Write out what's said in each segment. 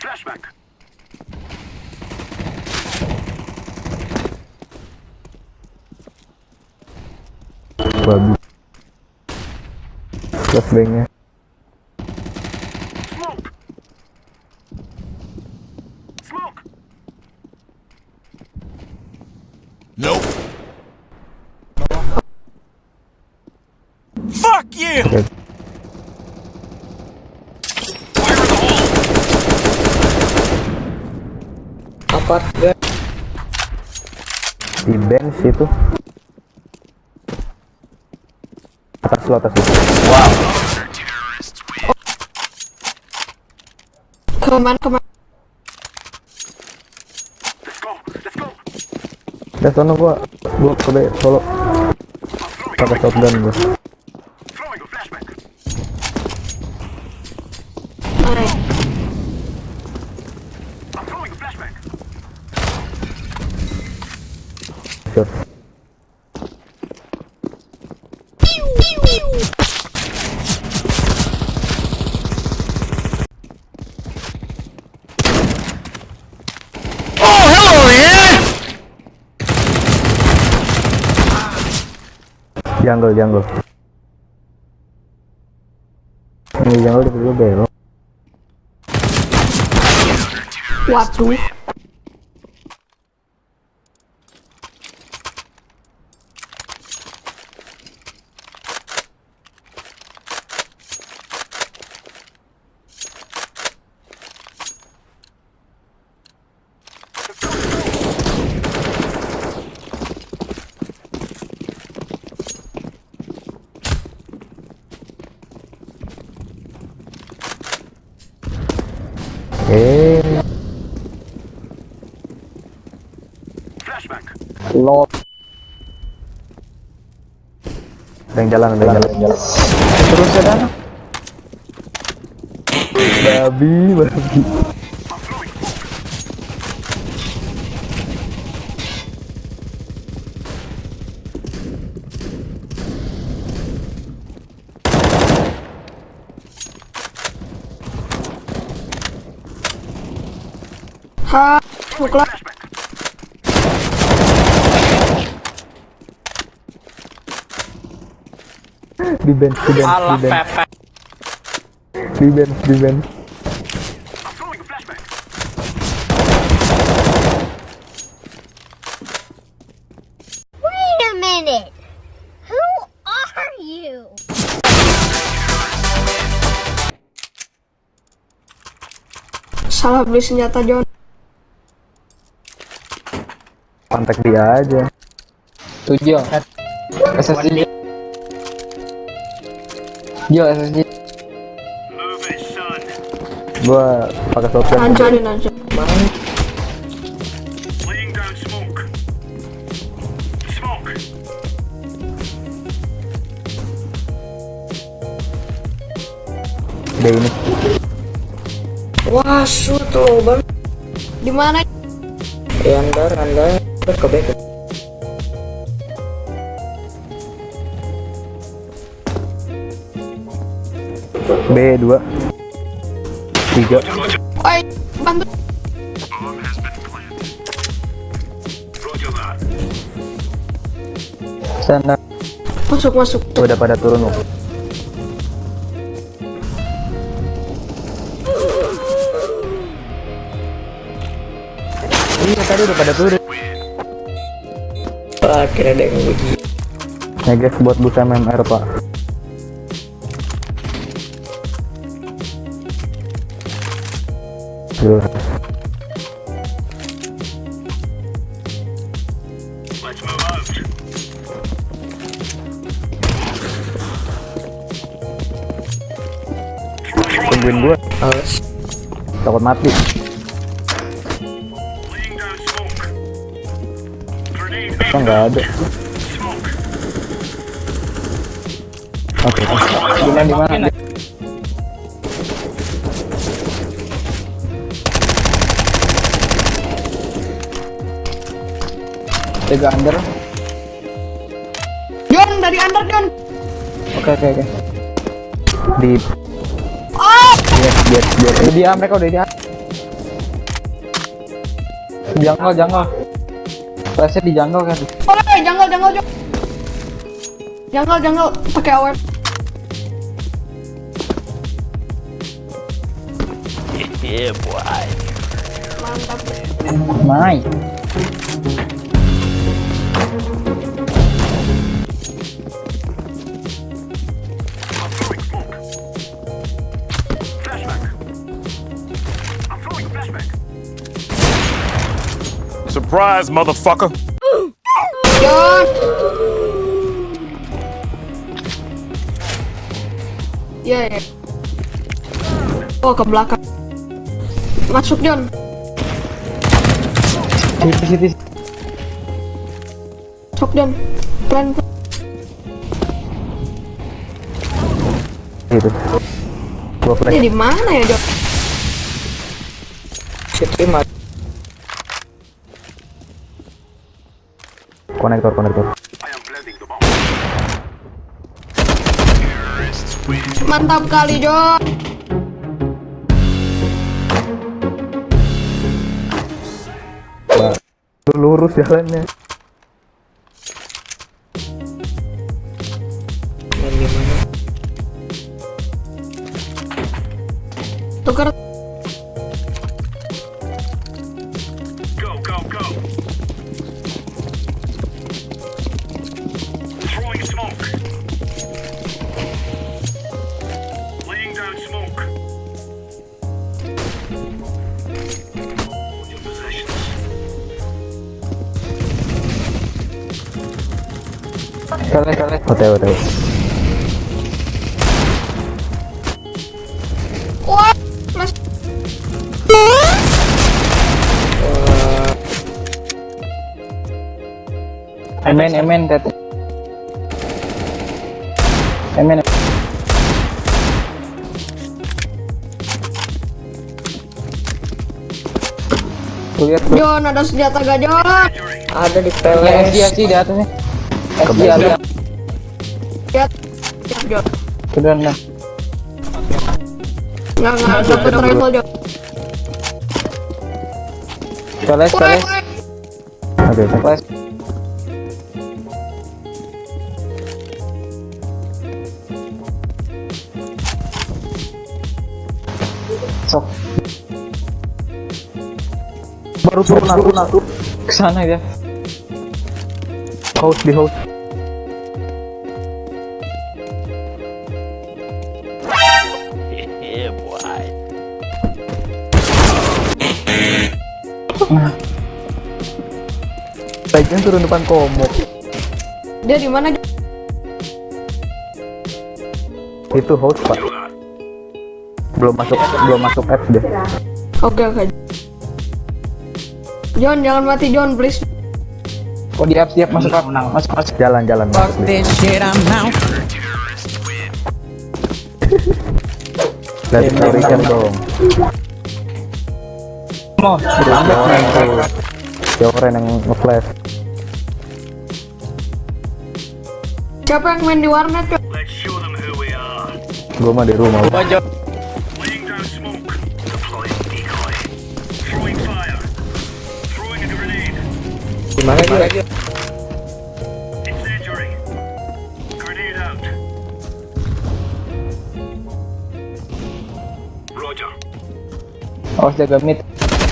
Flashback. Babi. Flashbangnya. Fuck you! Oke. Fire in the hole. Apa? Di bench itu. Atas lu atas lu. Ke mana ke mana? Let's go. Let's go. Udah sono gua gua ke solo pakai shotgun gua. Shot. Oh! Jungle jungle. Ini jungle di dulu belok. Waduh. Flashback. Lo ada yang jalan, ada yang jalan, ada jalan. terus ya kan? Babi, babi. Ha. Di bench, di bench, Alah di bench, pepek. di bench, di. Wait a minute. Who are you? Salah beli senjata John. Kontak dia aja. Tujuh. SSD. Jo SSD. Son. Gua pakai shotgun. Anjarin aja. Laying down smoke. Smoke. Dia ini. Wah, shoot low banget. Di mana? Ya andar andar terus ke back. B 2 3 Oi, bantu. Sana. Masuk masuk. udah pada turun loh. Iya tadi udah pada turun. Kira ada yang begini. Neges buat busa MMR pak. Duh, tungguin Awas. takut mati. Kok nggak ada? Oke, Di mana di mana? Jaga under. Jon dari under Jon. Oke oke oke. Di Oh, biar biar biar Udah dia mereka udah dia. Jungle jungle. Flashnya di jungle kan. oh, jungle jungle Jon. Jungle jungle pakai AWP. Yeah, boy. Mantap. Nice. Surprise, motherfucker. Iya ya. Oh ke belakang. Masuk city. Masuk Jon. Plan. gitu. Gua. Ini di mana ya Jon? City mati. Konektor konektor. Mantap kali. Lu lurus jalannya. OTW OTW. Wah, Mas. Emen emen tete. Emen. Lihat. Jon ada senjata gak Jon? Ada di PLS. Ya, SG di atasnya. SG ada. Lihat. Jon. Sudah nah. Nggak nggak dapet rifle Jon. PLS Woi, PLS. woi. Oke. PLS. Sok Baru turun aku aku. ke sana ya. Host di host. Baiknya turun depan komuk. Dia di mana? Itu host pak. Belum masuk belum masuk apps deh. Oke oke. Jon jangan mati Jon please. Oh di siap masuk up. Masuk masuk. Jalan jalan masuk out. Lihat story-nya dong. Mau. Keren yang nge-flash. Siapa yang main di warnet Jon? Let's show them who we are. Gua mah di rumah. Laying down smoke. Deploying decoy. Throwing fire. Throwing a grenade. Di mana dia? Awas jaga mid.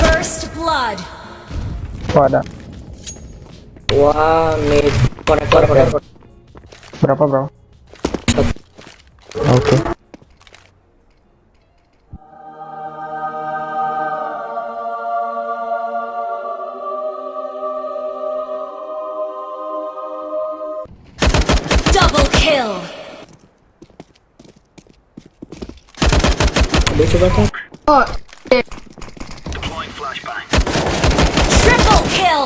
First blood. Oh ada. Wah mid. Konektor konektor. Berapa bro? Oke. Double kill. Dia coba cek. Oh, eh, Deploying flashbang. Triple kill.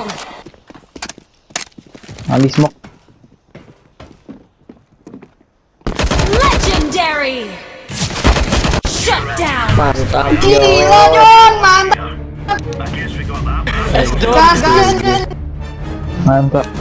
Ali smoke. Shut down. Mantap. gila Jon, mantap. Mantap